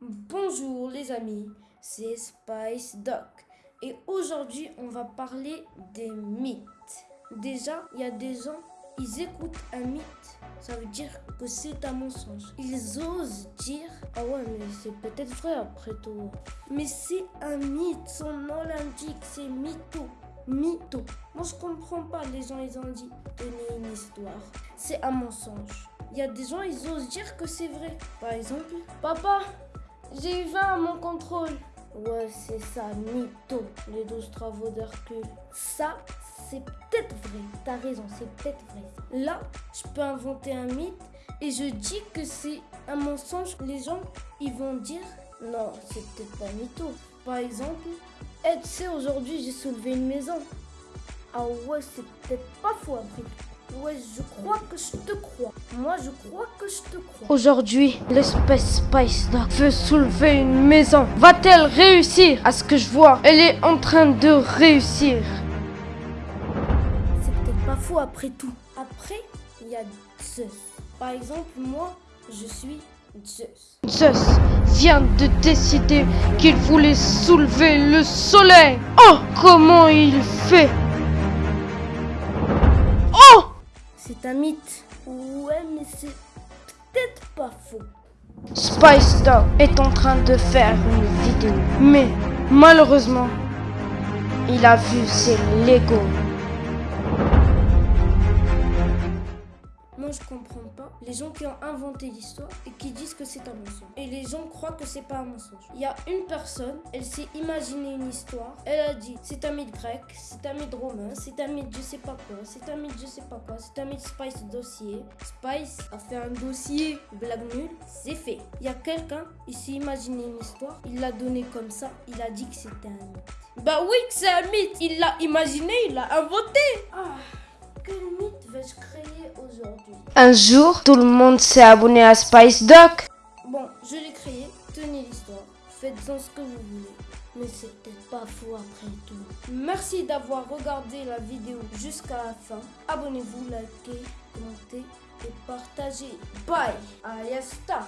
Bonjour les amis, c'est Spice Doc et aujourd'hui on va parler des mythes. Déjà, il y a des gens, ils écoutent un mythe, ça veut dire que c'est un mensonge. Ils osent dire Ah ouais, mais c'est peut-être vrai après tout. Mais c'est un mythe, son nom l'indique, c'est mytho. Mytho. Moi je comprends pas, les gens ils ont dit Tenez une histoire. C'est un mensonge. Il y a des gens, ils osent dire que c'est vrai. Par exemple, Papa, j'ai eu 20 à mon contrôle. Ouais, c'est ça, mytho, les 12 travaux d'Hercule. Ça, c'est peut-être vrai. T'as raison, c'est peut-être vrai. Là, je peux inventer un mythe et je dis que c'est un mensonge. Les gens, ils vont dire non, c'est peut-être pas mytho. Par exemple, eh, tu sais, aujourd'hui, j'ai soulevé une maison. Ah ouais, c'est peut-être pas faux après. Ouais, je crois que je te crois. Moi, je crois que je te crois. Aujourd'hui, l'espèce Spice Dog veut soulever une maison. Va-t-elle réussir À ce que je vois, elle est en train de réussir. C'est peut-être pas faux après tout. Après, il y a Zeus. Par exemple, moi, je suis Zeus. Zeus vient de décider qu'il voulait soulever le soleil. Oh, comment il fait? Oh C'est un mythe. Ouais, mais c'est peut-être pas faux. Spice Dog est en train de faire une vidéo. Mais malheureusement, il a vu ses Lego. Je comprends pas les gens qui ont inventé l'histoire et qui disent que c'est un mensonge. Et les gens croient que c'est pas un mensonge. Il y a une personne, elle s'est imaginé une histoire. Elle a dit c'est un mythe grec, c'est un mythe romain, c'est un mythe je sais pas quoi, c'est un mythe je sais pas quoi, c'est un mythe Spice dossier. Spice a fait un dossier, blague nulle, c'est fait. Il y a quelqu'un, il s'est imaginé une histoire, il l'a donné comme ça, il a dit que c'était un mythe. Bah oui que c'est un mythe, il l'a imaginé, il l'a inventé. Ah, Un jour, tout le monde s'est abonné à Spice Dog. Bon, je l'ai créé, tenez l'histoire, faites-en ce que vous voulez. Mais c'est peut-être pas faux après tout. Merci d'avoir regardé la vidéo jusqu'à la fin. Abonnez-vous, likez, commentez et partagez. Bye Ayasta